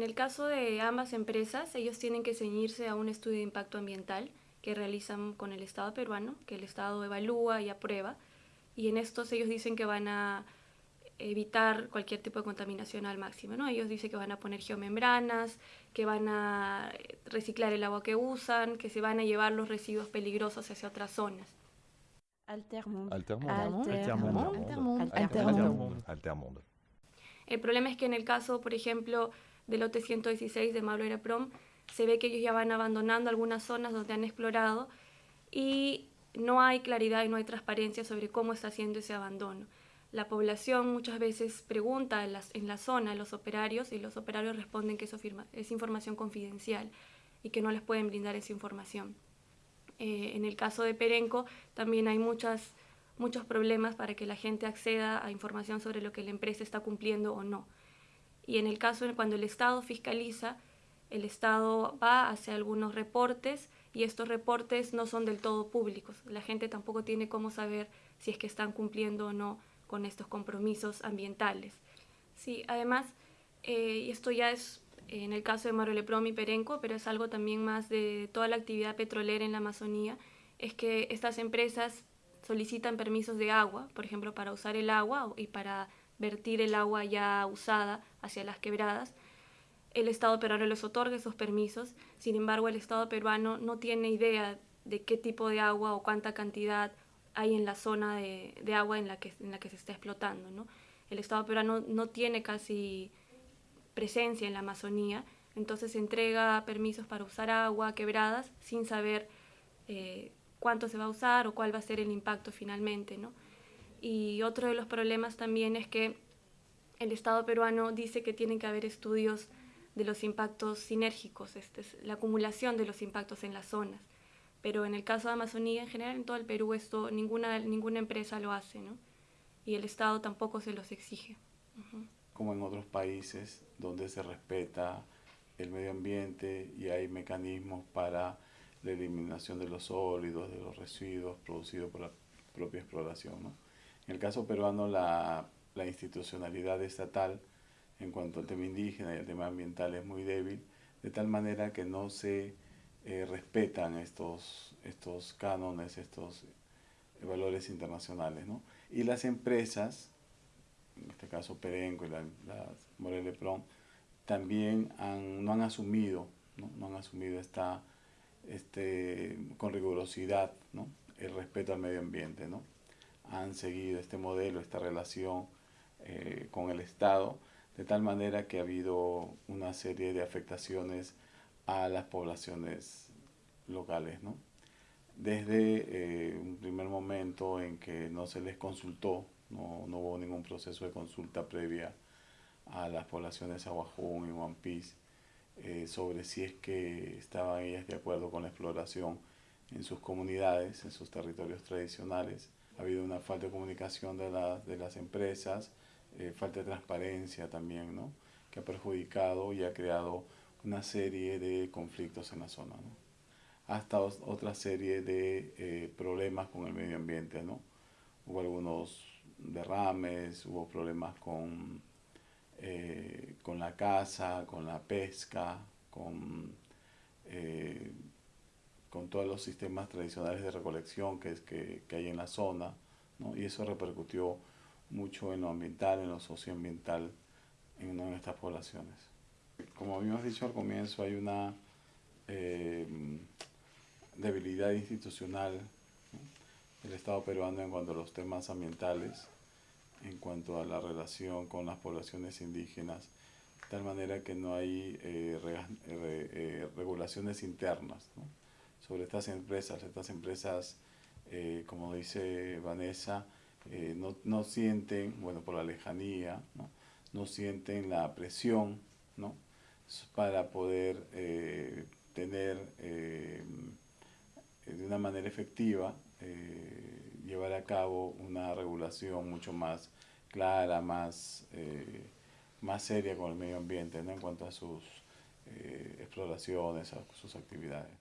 En el caso de ambas empresas, ellos tienen que ceñirse a un estudio de impacto ambiental que realizan con el Estado peruano, que el Estado evalúa y aprueba, y en estos ellos dicen que van a evitar cualquier tipo de contaminación al máximo. ¿no? Ellos dicen que van a poner geomembranas, que van a reciclar el agua que usan, que se van a llevar los residuos peligrosos hacia otras zonas. Altermundo. Altermundo. El problema es que en el caso, por ejemplo, del lote 116 de Mablera Prom, se ve que ellos ya van abandonando algunas zonas donde han explorado y no hay claridad y no hay transparencia sobre cómo está haciendo ese abandono. La población muchas veces pregunta en, la zona a los operarios y los operarios responden que eso es información confidencial y que no les pueden brindar esa información. Eh, en el caso de Perenco también hay muchas, muchos problemas para que la gente acceda a información sobre lo que la empresa está cumpliendo o no. Y en el caso de cuando el Estado fiscaliza, el Estado va hacia algunos reportes y estos reportes no son del todo públicos. La gente tampoco tiene cómo saber si es que están cumpliendo o no con estos compromisos ambientales. Sí, además, eh, y esto ya es en el caso de Maroleprom y Perenco, pero es algo también más de toda la actividad petrolera en la Amazonía, es que estas empresas solicitan permisos de agua, por ejemplo, para usar el agua y para vertir el agua ya usada hacia las quebradas, el Estado peruano les otorga esos permisos, sin embargo el Estado peruano no tiene idea de qué tipo de agua o cuánta cantidad hay en la zona de, agua en la, que, se está explotando. ¿no? El Estado peruano no tiene casi presencia en la Amazonía, entonces entrega permisos para usar agua, quebradas, sin saber eh, cuánto se va a usar o cuál va a ser el impacto finalmente. ¿no? Y otro de los problemas también es que el Estado peruano dice que tienen que haber estudios de los impactos sinérgicos, este es la acumulación de los impactos en las zonas. Pero en el caso de Amazonía, en general en todo el Perú, esto ninguna, ninguna empresa lo hace, ¿no? Y el Estado tampoco se los exige. Como en otros países donde se respeta el medio ambiente y hay mecanismos para la eliminación de los sólidos, de los residuos producidos por la propia exploración. ¿no? En el caso peruano, la, la institucionalidad estatal en cuanto al tema indígena y al tema ambiental es muy débil, de tal manera que no se eh, respetan estos, estos cánones, estos valores internacionales. ¿no? Y las empresas, en este caso Perenco y la, la Prom, también han, no han asumido, no, no han asumido esta, este, con rigurosidad ¿no? el respeto al medio ambiente. ¿no? Han seguido este modelo, esta relación eh, con el Estado, de tal manera que ha habido una serie de afectaciones a las poblaciones locales, ¿no? Desde eh, un primer momento en que no se les consultó, no, no, hubo ningún proceso de consulta previa a las poblaciones Aguajún y One Piece eh, sobre si es que estaban ellas de acuerdo con la exploración en sus comunidades, en sus territorios tradicionales. Ha habido una falta de comunicación de, de las empresas, eh, falta de transparencia también, ¿no? que ha perjudicado y ha creado una serie de conflictos en la zona. Hasta otra serie de eh, problemas con el medio ambiente. ¿no? Hubo algunos derrames, hubo problemas con, eh, con la caza, con la pesca, con, con todos los sistemas tradicionales de recolección que, que, que hay en la zona. ¿no? Y eso repercutió mucho en lo ambiental, en lo socioambiental en una de estas poblaciones. Como habíamos dicho al comienzo, hay una eh, debilidad institucional del Estado peruano en cuanto a los temas ambientales, en cuanto a la relación con las poblaciones indígenas, de tal manera que no hay eh, eh, regulaciones internas sobre estas empresas. Estas empresas, como dice Vanessa, eh, no, no, sienten, bueno, por la lejanía, ¿no? no sienten la presión ¿no? para poder eh, tener eh, de una manera efectiva, llevar a cabo una regulación mucho más clara, más, más seria con el medio ambiente en cuanto a sus exploraciones, a sus actividades.